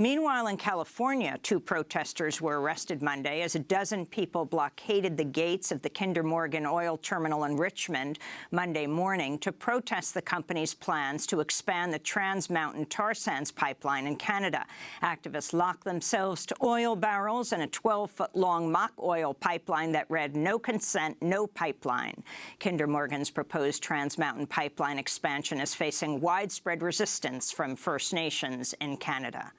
Meanwhile, in California, two protesters were arrested Monday as a dozen people blockaded the gates of the Kinder Morgan oil terminal in Richmond Monday morning to protest the company's plans to expand the Trans Mountain tar sands pipeline in Canada. Activists locked themselves to oil barrels and a 12-foot-long mock oil pipeline that read, no consent, no pipeline. Kinder Morgan's proposed Trans Mountain pipeline expansion is facing widespread resistance from First Nations in Canada.